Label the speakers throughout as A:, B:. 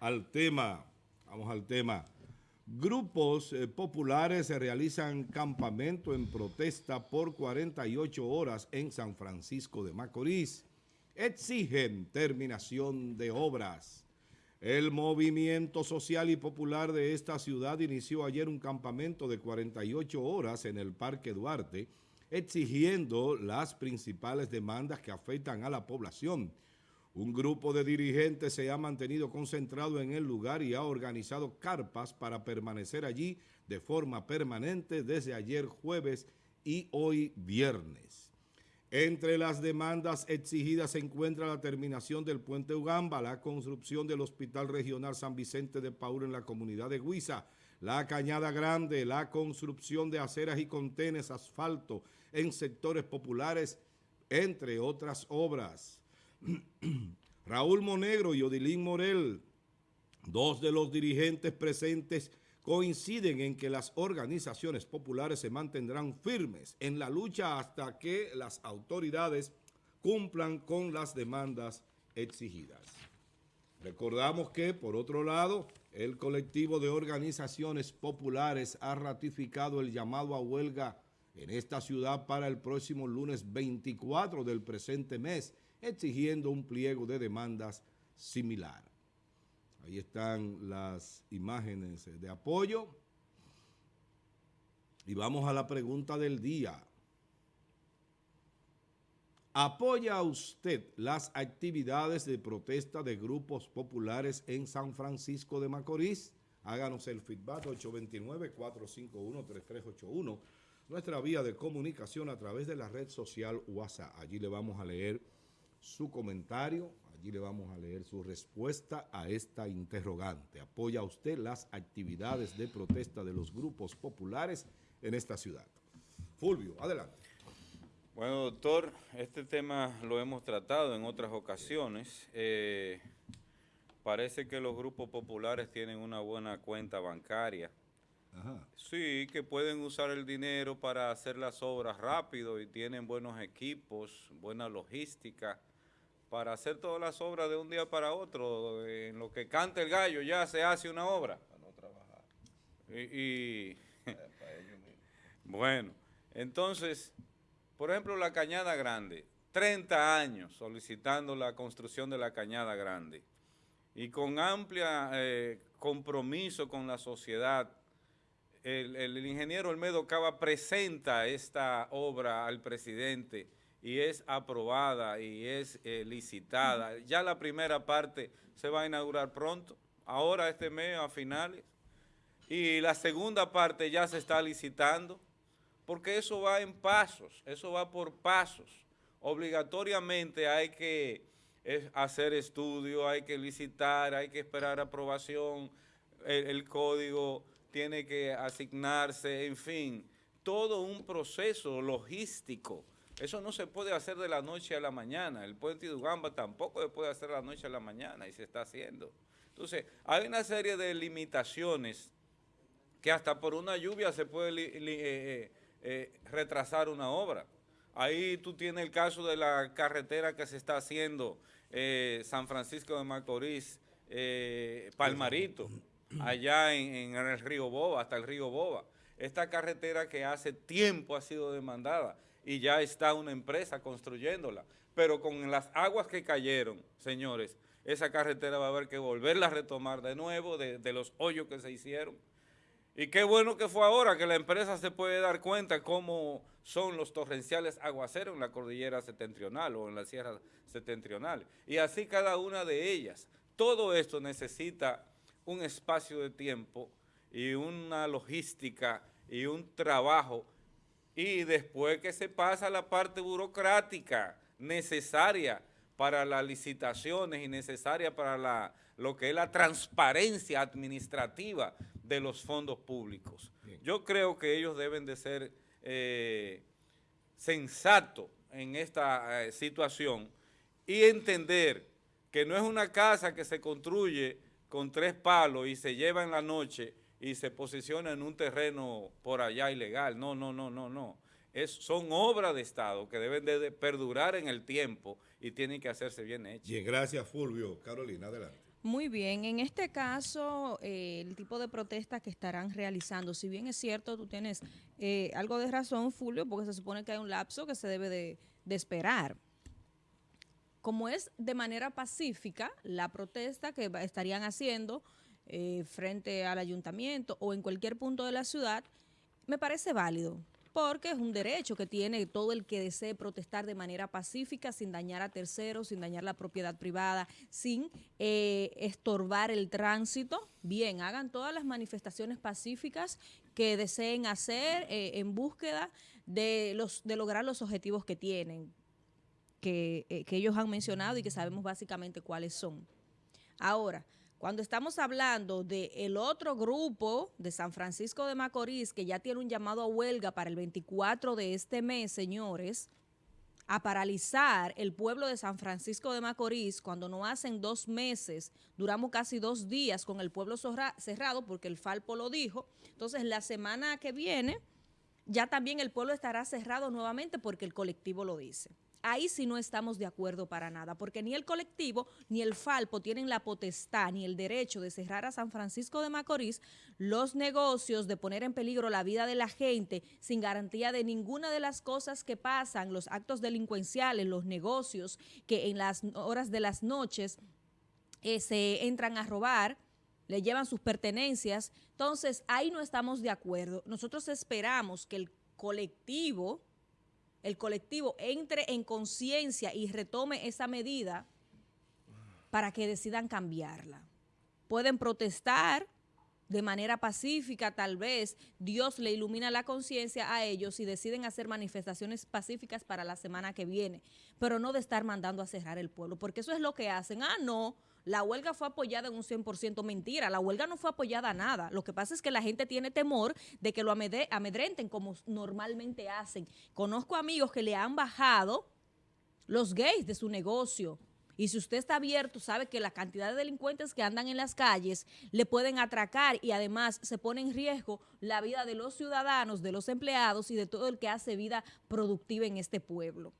A: al tema, vamos al tema. Grupos eh, populares realizan campamento en protesta por 48 horas en San Francisco de Macorís. Exigen terminación de obras. El movimiento social y popular de esta ciudad inició ayer un campamento de 48 horas en el Parque Duarte, exigiendo las principales demandas que afectan a la población, un grupo de dirigentes se ha mantenido concentrado en el lugar y ha organizado carpas para permanecer allí de forma permanente desde ayer jueves y hoy viernes. Entre las demandas exigidas se encuentra la terminación del puente Ugamba, la construcción del Hospital Regional San Vicente de Paul en la comunidad de Huiza, la Cañada Grande, la construcción de aceras y contenes, asfalto en sectores populares, entre otras obras. Raúl Monegro y Odilín Morel, dos de los dirigentes presentes, coinciden en que las organizaciones populares se mantendrán firmes en la lucha hasta que las autoridades cumplan con las demandas exigidas. Recordamos que, por otro lado, el colectivo de organizaciones populares ha ratificado el llamado a huelga en esta ciudad para el próximo lunes 24 del presente mes, exigiendo un pliego de demandas similar. Ahí están las imágenes de apoyo. Y vamos a la pregunta del día. ¿Apoya usted las actividades de protesta de grupos populares en San Francisco de Macorís? Háganos el feedback 829-451-3381, nuestra vía de comunicación a través de la red social WhatsApp. Allí le vamos a leer su comentario, allí le vamos a leer su respuesta a esta interrogante. ¿Apoya usted las actividades de protesta de los grupos populares en esta ciudad? Fulvio, adelante.
B: Bueno, doctor, este tema lo hemos tratado en otras ocasiones. Eh, parece que los grupos populares tienen una buena cuenta bancaria. Sí, que pueden usar el dinero para hacer las obras rápido y tienen buenos equipos, buena logística para hacer todas las obras de un día para otro. En lo que canta el gallo ya se hace una obra. Para no trabajar. Y, bueno, entonces, por ejemplo, la Cañada Grande, 30 años solicitando la construcción de la Cañada Grande y con amplia eh, compromiso con la sociedad, el, el ingeniero Olmedo Cava presenta esta obra al presidente y es aprobada y es eh, licitada. Ya la primera parte se va a inaugurar pronto, ahora este mes a finales, y la segunda parte ya se está licitando, porque eso va en pasos, eso va por pasos. Obligatoriamente hay que hacer estudio, hay que licitar, hay que esperar aprobación, el código tiene que asignarse, en fin, todo un proceso logístico eso no se puede hacer de la noche a la mañana. El puente de Ugamba tampoco se puede hacer de la noche a la mañana y se está haciendo. Entonces, hay una serie de limitaciones que hasta por una lluvia se puede eh, eh, eh, retrasar una obra. Ahí tú tienes el caso de la carretera que se está haciendo San Francisco de Macorís, Palmarito, allá en el río Boba, hasta el río Boba. Esta carretera que hace tiempo ha sido demandada y ya está una empresa construyéndola. Pero con las aguas que cayeron, señores, esa carretera va a haber que volverla a retomar de nuevo de, los hoyos que se hicieron. Y qué bueno que fue ahora que la empresa se puede dar cuenta cómo son los torrenciales aguaceros en la cordillera septentrional o en la sierra septentrional. Y así cada una de ellas. Todo esto necesita un espacio de tiempo y una logística y un trabajo y después que se pasa la parte burocrática necesaria para las licitaciones y necesaria para la, lo que es la transparencia administrativa de los fondos públicos. Yo creo que ellos deben de ser eh, sensatos en esta eh, situación y entender que no es una casa que se construye con tres palos y se lleva en la noche y se posiciona en un terreno por allá ilegal. No, no, no, no, no. Es, son obras de Estado que deben de, perdurar en el tiempo y tienen que hacerse bien hechas.
A: Bien, gracias Fulvio. Carolina, adelante.
C: Muy bien, en este caso, eh, el tipo de protesta que estarán realizando, si bien es cierto, tú tienes eh, algo de razón, Fulvio, porque se supone que hay un lapso que se debe de, esperar. Como es de manera pacífica la protesta que estarían haciendo eh, frente al ayuntamiento o en cualquier punto de la ciudad, me parece válido porque es un derecho que tiene todo el que desee protestar de manera pacífica, sin dañar a terceros, sin dañar la propiedad privada, sin eh, estorbar el tránsito. Bien, hagan todas las manifestaciones pacíficas que deseen hacer eh, en búsqueda de, los, de lograr los objetivos que tienen, que, que ellos han mencionado y que sabemos básicamente cuáles son. Ahora, cuando estamos hablando del el otro grupo de San Francisco de Macorís, que ya tiene un llamado a huelga para el 24 de este mes, señores, a paralizar el pueblo de San Francisco de Macorís cuando no hacen dos meses, duramos casi dos días con el pueblo cerrado porque el Falpo lo dijo. Entonces, la semana que viene ya también el pueblo estará cerrado nuevamente porque el colectivo lo dice ahí sí no estamos de acuerdo para nada, porque ni el colectivo ni el Falpo tienen la potestad ni el derecho de cerrar a San Francisco de Macorís los negocios, de poner en peligro la vida de la gente sin garantía de ninguna de las cosas que pasan, los actos delincuenciales, los negocios que en las horas de las noches eh, se entran a robar, le llevan sus pertenencias. Entonces, ahí no estamos de acuerdo. Nosotros esperamos que el colectivo el colectivo entre en conciencia y retome esa medida para que decidan cambiarla. Pueden protestar de manera pacífica, tal vez Dios le ilumina la conciencia a ellos y deciden hacer manifestaciones pacíficas para la semana que viene, pero no de estar mandando a cerrar el pueblo, porque eso es lo que hacen. Ah, no, la huelga fue apoyada en un 100% mentira, la huelga no fue apoyada a nada. Lo que pasa es que la gente tiene temor de que lo amedrenten como normalmente hacen. Conozco amigos que le han bajado los gays de su negocio. Y si usted está abierto, sabe que la cantidad de delincuentes que andan en las calles le pueden atracar y además se pone en riesgo la vida de los ciudadanos, de los empleados y de todo el que hace vida productiva en este pueblo.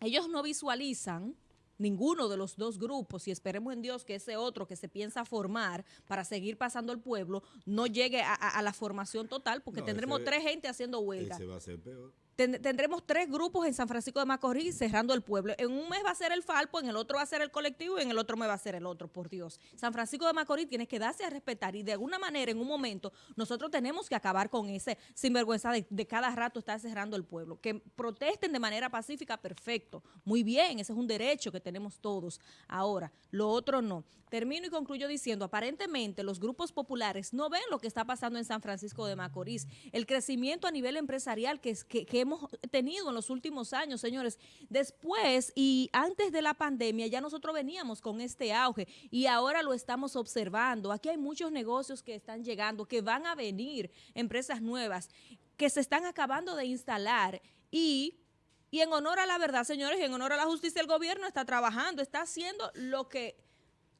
C: Ellos no visualizan ninguno de los dos grupos, y esperemos en Dios que ese otro que se piensa formar para seguir pasando el pueblo no llegue a, la formación total, porque tendremos tres gente haciendo huelga.
A: Ese va a ser peor
C: tendremos tres grupos en San Francisco de Macorís cerrando el pueblo. En un mes va a ser el Falpo, en el otro va a ser el colectivo y en el otro mes va a ser el otro, por Dios. San Francisco de Macorís tiene que darse a respetar y de alguna manera, en un momento, nosotros tenemos que acabar con ese sinvergüenza de, de cada rato estar cerrando el pueblo. Que protesten de manera pacífica, perfecto. Muy bien, ese es un derecho que tenemos todos. Ahora, lo otro no. Termino y concluyo diciendo, aparentemente los grupos populares no ven lo que está pasando en San Francisco de Macorís. El crecimiento a nivel empresarial que, que, que hemos tenido en los últimos años, señores. Después y antes de la pandemia ya nosotros veníamos con este auge y ahora lo estamos observando. Aquí hay muchos negocios que están llegando, que van a venir, empresas nuevas, que se están acabando de instalar y... Y en honor a la verdad, señores, en honor a la justicia, el gobierno está trabajando, está haciendo lo que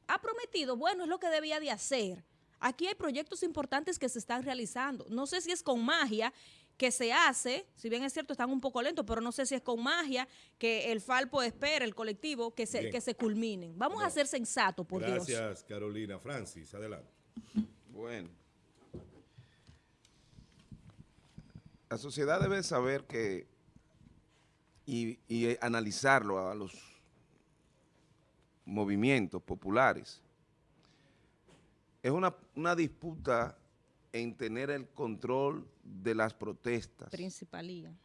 C: ha prometido, bueno, es lo que debía de hacer. Aquí hay proyectos importantes que se están realizando. No sé si es con magia que se hace, si bien es cierto, están un poco lentos, pero no sé si es con magia que el Falpo espera, el colectivo, que se, que se culminen. Vamos a ser sensatos, por
A: Dios.
C: Gracias,
A: Carolina. Francis, adelante.
D: Bueno. La sociedad debe saber que y, y analizarlo a los movimientos populares. Es una, una disputa en tener el control de las protestas.
C: Principalía.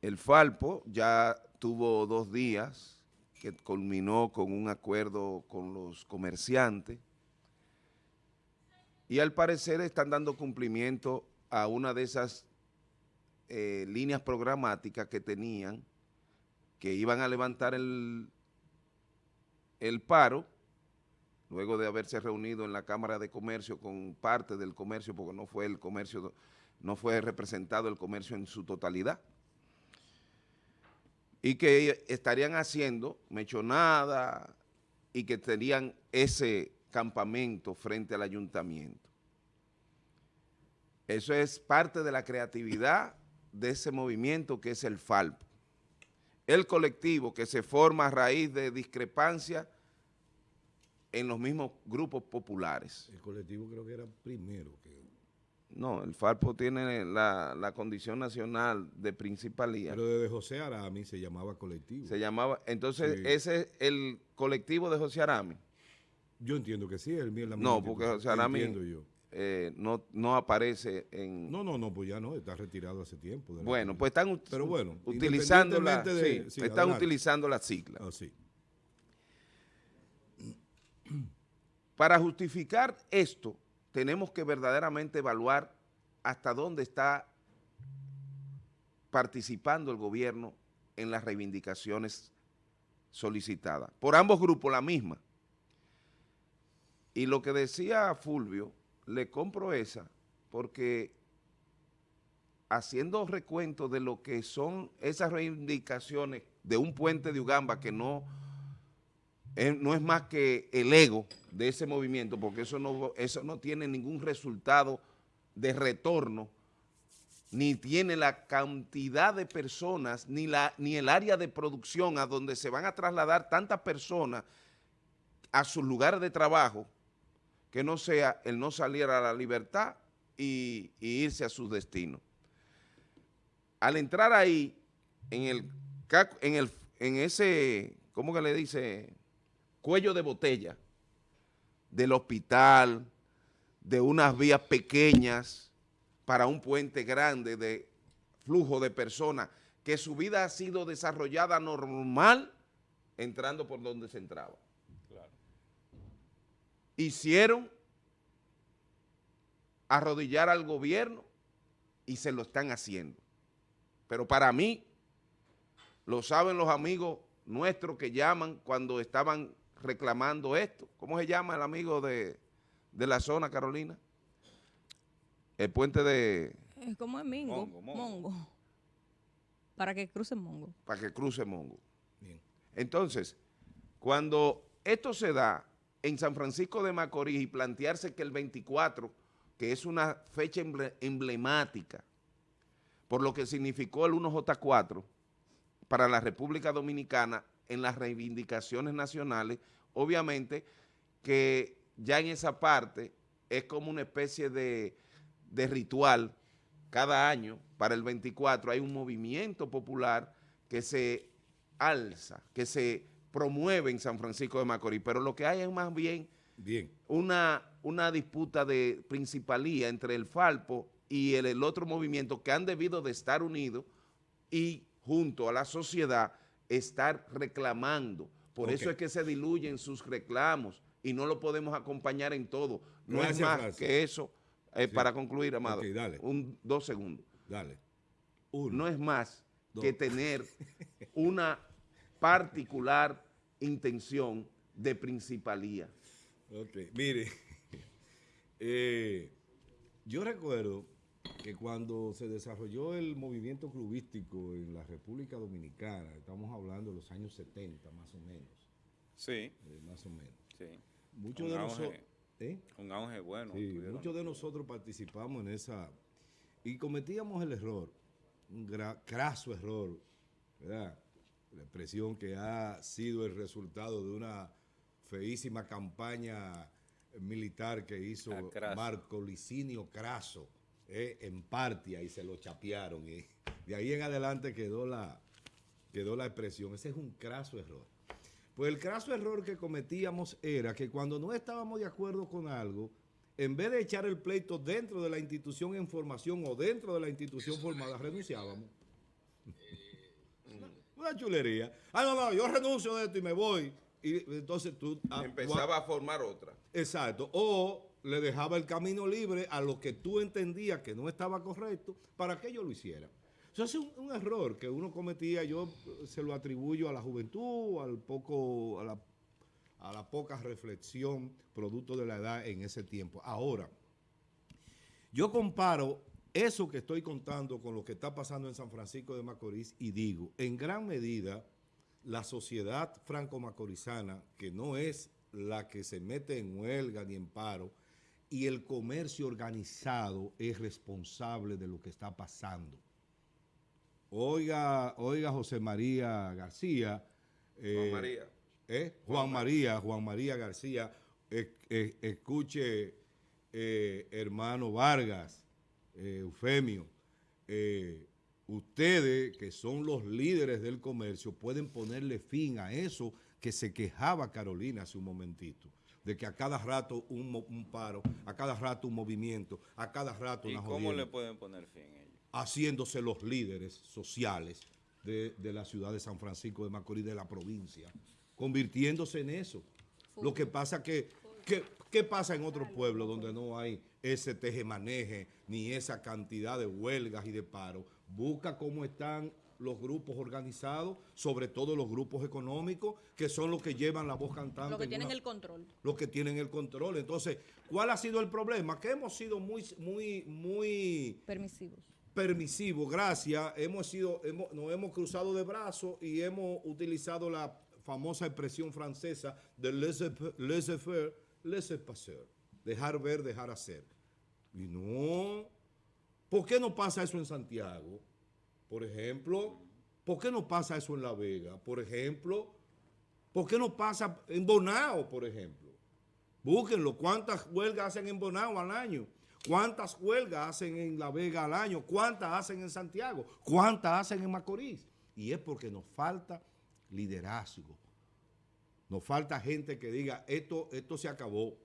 D: El Falpo ya tuvo dos días que culminó con un acuerdo con los comerciantes y al parecer están dando cumplimiento a una de esas eh, líneas programáticas que tenían, que iban a levantar el, el paro luego de haberse reunido en la Cámara de Comercio con parte del comercio, porque no fue el comercio, no fue representado el comercio en su totalidad, y que estarían haciendo mechonada y que tenían ese campamento frente al ayuntamiento. Eso es parte de la creatividad de ese movimiento que es el FALPO. El colectivo que se forma a raíz de discrepancia en los mismos grupos populares.
A: El colectivo creo que era primero. Que,
D: No, el Falpo tiene la, la condición nacional de principalía.
A: pero desde José Arami se llamaba colectivo.
D: Se llamaba, entonces
A: Sí.
D: ese es el colectivo de José Arami.
A: Yo entiendo que sí, el mío es la
D: No, porque. José Arami
A: yo.
D: eh, no, no aparece en...
A: No, no, no, pues ya no, está retirado hace tiempo.
D: bueno, pues están
A: Pero bueno,
D: utilizando la,
A: de-
D: sí,
A: sí,
D: están
A: adelante.
D: utilizando la sigla.
A: Ah, sí.
D: Para justificar esto, tenemos que verdaderamente evaluar hasta dónde está participando el gobierno en las reivindicaciones solicitadas. Por ambos grupos la misma. Y lo que decía Fulvio, le compro esa, porque haciendo recuento de lo que son esas reivindicaciones de un puente de Ugamba que no no es más que el ego de ese movimiento, porque eso no, eso no tiene ningún resultado de retorno, ni tiene la cantidad de personas, ni, la, ni el área de producción a donde se van a trasladar tantas personas a sus lugares de trabajo, que no sea el no salir a la libertad y, irse a su destino. Al entrar ahí, en el, en el en ese, ¿cómo que le dice? Cuello de botella del hospital, de unas vías pequeñas para un puente grande de flujo de personas, que su vida ha sido desarrollada normal entrando por donde se entraba.
B: Claro.
D: Hicieron arrodillar al gobierno y se lo están haciendo. Pero para mí, lo saben los amigos nuestros que llaman cuando estaban reclamando esto. ¿Cómo se llama el amigo de, de la zona, Carolina? El puente de...
C: Eh, ¿Cómo es Mingo?
B: Mongo, Mongo.
C: Para que cruce Mongo.
D: para que cruce Mongo.
A: Bien.
D: Entonces, cuando esto se da en San Francisco de Macorís y plantearse que el 24, que es una fecha emble- emblemática, por lo que significó el 1J4 para la República Dominicana en las reivindicaciones nacionales, obviamente que ya en esa parte es como una especie de, de ritual cada año, para el 24, hay un movimiento popular que se alza, que se promueve en San Francisco de Macorís, pero lo que hay es más bien
A: Bien.
D: una, una disputa de principalía entre el Falpo y el, el otro movimiento que han debido de estar unidos y junto a la sociedad estar reclamando. Por eso es que se diluyen sus reclamos y no lo podemos acompañar en todo. No es más que eso. Eh,
A: Sí.
D: Para concluir, Amado,
A: dale.
D: un, dos segundos.
A: Dale. Uno.
D: No es más
A: Dos.
D: que tener una particular intención de principalía.
A: Ok, mire, eh, yo recuerdo que cuando se desarrolló el movimiento clubístico en la República Dominicana, estamos hablando de los años 70 más o menos,
B: Sí,
A: eh, más o menos,
B: sí.
A: muchos
B: Un
A: de
B: auge.
A: nosotros... ¿eh?
B: Un auge bueno.
A: Sí, muchos de nosotros participamos en esa y cometíamos el error, un craso error, ¿verdad? La expresión que ha sido el resultado de una feísima campaña militar que hizo
B: Ah.
A: Marco Licinio Craso eh, en Partia y se lo chapearon. Y de ahí en adelante quedó la, quedó la expresión. Ese es un craso error. Pues el craso error que cometíamos era que cuando no estábamos de acuerdo con algo, en vez de echar el pleito dentro de la institución en formación o dentro de la institución formada, renunciábamos. Una chulería. Ah, no, no, yo renuncio de esto y me voy. Y entonces tú... ah,
D: Empezaba a formar otra.
A: Exacto. O le dejaba el camino libre a lo que tú entendías que no estaba correcto para que ellos lo hicieran. Eso es un, error que uno cometía, yo eh, se lo atribuyo a la juventud, al poco, a la, a la poca reflexión producto de la edad en ese tiempo. Ahora, yo comparo eso que estoy contando con lo que está pasando en San Francisco de Macorís y digo, en gran medida, la sociedad franco-macorizana, que no es la que se mete en huelga ni en paro, y el comercio organizado es responsable de lo que está pasando. Oiga, oiga José María García.
D: Juan
A: eh,
D: María.
A: ¿eh? Juan María, Juan María García. es- es- escuche, eh, hermano Vargas, eh, Eufemio, ustedes que son los líderes del comercio pueden ponerle fin a eso que se quejaba Carolina hace un momentito, de que a cada rato un, paro, a cada rato un movimiento, a cada rato
B: ¿Y
A: una
B: cómo
A: jodienda
B: le pueden poner fin ellos?
A: haciéndose los líderes sociales de, de la ciudad de San Francisco de Macorís, de la provincia, convirtiéndose en eso. Lo que pasa que, que- ¿qué pasa en otros pueblos donde no hay ese tejemaneje ni esa cantidad de huelgas y de paro? Busca cómo están los grupos organizados, sobre todo los grupos económicos, que son los que llevan la voz cantante.
C: Lo que
A: en
C: tienen
A: una-
C: el control.
A: los que tienen el control. Entonces, ¿cuál ha sido el problema? Que hemos sido muy, muy, muy
C: Permisivos.
A: permisivo, gracias, hemos sido, hemos, nos hemos cruzado de brazos y hemos utilizado la famosa expresión francesa de laissez- laissez-faire, laissez-passer, dejar ver, dejar hacer. Y no, ¿por qué no pasa eso en Santiago? Por ejemplo, ¿por qué no pasa eso en La Vega? Por ejemplo, ¿por qué no pasa en Bonao, por ejemplo? Búsquenlo. ¿Cuántas huelgas hacen en Bonao al año? ¿Cuántas huelgas hacen en La Vega al año? ¿Cuántas hacen en Santiago? ¿Cuántas hacen en Macorís? Y es porque nos falta liderazgo. Nos falta gente que diga, esto, esto se acabó.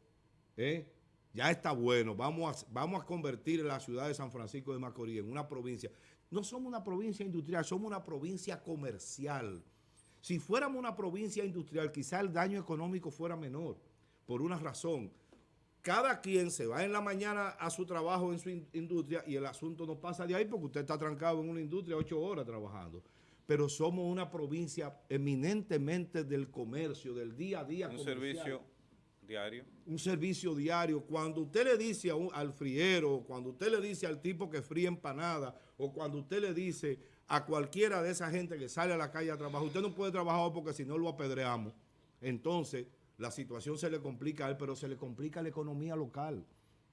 A: ¿eh? Ya está bueno. Vamos a, vamos a convertir la ciudad de San Francisco de Macorís en una provincia. No somos una provincia industrial, somos una provincia comercial. Si fuéramos una provincia industrial, quizá el daño económico fuera menor, por una razón. Cada quien se va en la mañana a su trabajo en su in- industria y el asunto no pasa de ahí porque usted está trancado en una industria ocho horas trabajando. Pero somos una provincia eminentemente del comercio, del día a día.
B: Un
A: comercial
B: servicio diario.
A: un servicio diario. Cuando usted le dice a un- al friero, cuando usted le dice al tipo que fríe empanada, o cuando usted le dice a cualquiera de esa gente que sale a la calle a trabajar, usted no puede trabajar porque si no lo apedreamos. Entonces, la situación se le complica a él, pero se le complica a la economía local.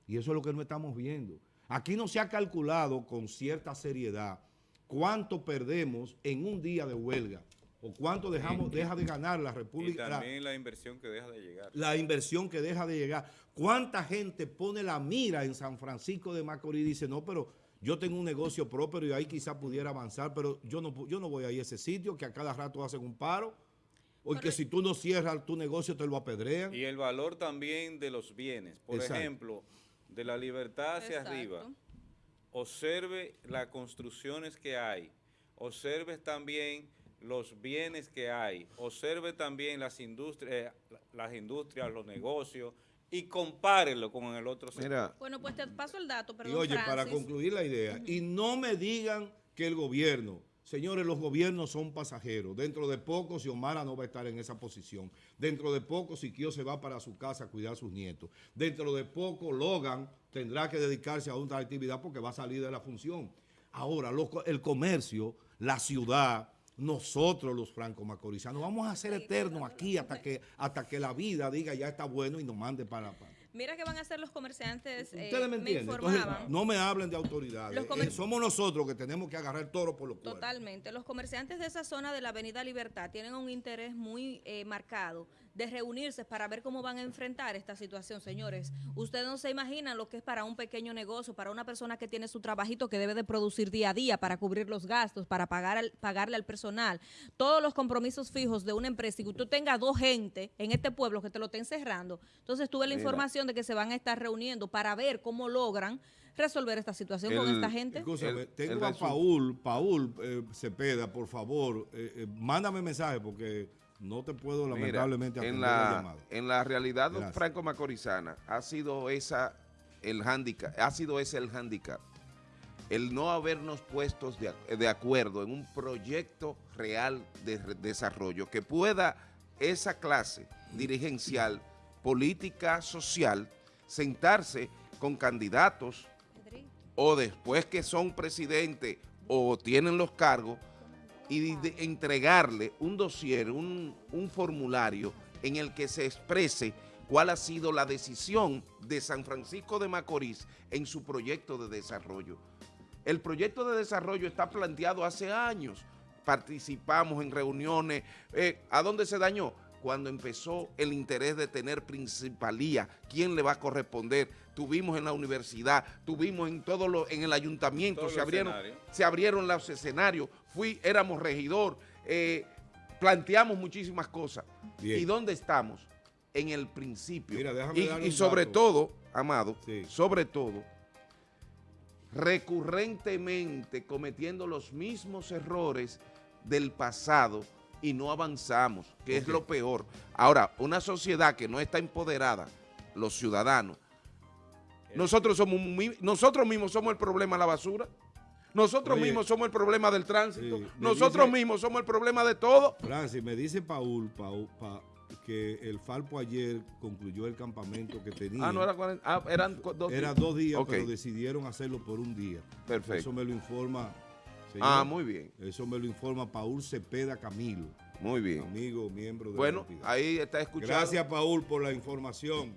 A: Y eso es lo que no estamos viendo. Aquí no se ha calculado con cierta seriedad cuánto perdemos en un día de huelga o cuánto dejamos, deja de ganar la
B: Y
A: República. la-
B: también la inversión que deja de llegar.
A: la inversión que deja de llegar. ¿Cuánta gente pone la mira en San Francisco de Macorís y dice, no, pero yo tengo un negocio propio y ahí quizá pudiera avanzar, pero yo no, yo no voy a ir a ese sitio que a cada rato hacen un paro? O que si tú no cierras tu negocio te lo apedrean.
B: Y el valor también de los bienes. Por
A: Exacto.
B: ejemplo, de la libertad hacia
C: Exacto.
B: arriba. Observe las construcciones que hay. Observe también los bienes que hay. Observe también las industrias, eh, las industrias, los negocios y compárelo con el otro sector.
D: Mira,
C: Bueno, pues te paso el dato,
A: Y
C: perdón,
A: oye, para concluir la idea, y no me digan que el gobierno, señores, los gobiernos son pasajeros. Dentro de poco, Xiomara no va a estar en esa posición. Dentro de poco, Siquio se va para su casa a cuidar a sus nietos. Dentro de poco, Logan tendrá que dedicarse a otra actividad porque va a salir de la función. Ahora, los el comercio, la ciudad, nosotros los franco-macorizanos, vamos a ser eternos aquí hasta que, hasta que la vida diga ya está bueno y nos mande para... para
C: Mira que van a hacer los comerciantes. eh,
A: Ustedes me entienden. Entonces,
C: informaban.
A: no me hablen de autoridades. Eh, somos nosotros que tenemos que agarrar el toro por los cuernos.
C: Totalmente. Los comerciantes de esa zona de la Avenida Libertad tienen un interés muy eh, marcado de reunirse para ver cómo van a enfrentar esta situación, señores. Ustedes no se imaginan lo que es para un pequeño negocio, para una persona que tiene su trabajito que debe de producir día a día para cubrir los gastos, para pagar al- pagarle al personal, todos los compromisos fijos de una empresa y que usted tenga dos gente en este pueblo que te lo estén cerrando. Entonces tuve la
D: Mira.
C: información de que se van a estar reuniendo para ver cómo logran resolver esta situación con esta gente.
A: Escúchame,
D: El-
A: tengo
D: el
A: a Paul, Paul eh, Cepeda, por favor, eh, eh, mándame mensaje porque no te puedo
D: Mira,
A: lamentablemente atender
D: en
A: la,
D: la,
A: llamada.
D: en la realidad
A: Gracias.
D: franco-macorizana ha sido esa el handicap, ha sido ese el handicap. El no habernos puestos de, de acuerdo en un proyecto real de re- desarrollo que pueda esa clase dirigencial, política, social, sentarse con candidatos o después que son presidente o tienen los cargos y de- entregarle un dossier, un, un formulario en el que se exprese cuál ha sido la decisión de San Francisco de Macorís en su proyecto de desarrollo. El proyecto de desarrollo está planteado hace años. Participamos en reuniones. Eh, ¿A dónde se dañó? cuando empezó el interés de tener principalía, quién le va a corresponder. Tuvimos en la universidad, tuvimos en todo lo, en el ayuntamiento,
B: Todos
D: se abrieron,
B: escenarios.
D: se abrieron los escenarios, fui, éramos regidor, eh, planteamos muchísimas cosas.
A: Bien.
D: ¿Y dónde estamos? En el principio.
A: Mira, déjame
D: y, sobre
A: dato.
D: todo, Amado,
A: Sí.
D: sobre todo, recurrentemente cometiendo los mismos errores del pasado y no avanzamos, que es lo peor. Ahora, una sociedad que no está empoderada, los ciudadanos, nosotros somos nosotros mismos somos el problema de la basura, nosotros
A: Oye.
D: mismos somos el problema del tránsito,
A: Sí,
D: nosotros
A: dice-
D: mismos somos el problema de todo.
A: Francis, me dice Paul, Paul, Pa- que el Falpo ayer concluyó el campamento que tenía.
D: Ah, no era 40, ah, eran dos
A: Era
D: días.
A: dos días, pero decidieron hacerlo por un día.
D: Perfecto.
A: Eso me lo informa. señor.
D: Ah, muy bien,
A: Eso me lo informa Paul Cepeda Camilo,
D: muy bien.
A: amigo, miembro de la
D: Bueno,
A: entidad.
D: ahí está escuchando.
A: Gracias, Paul, por la información.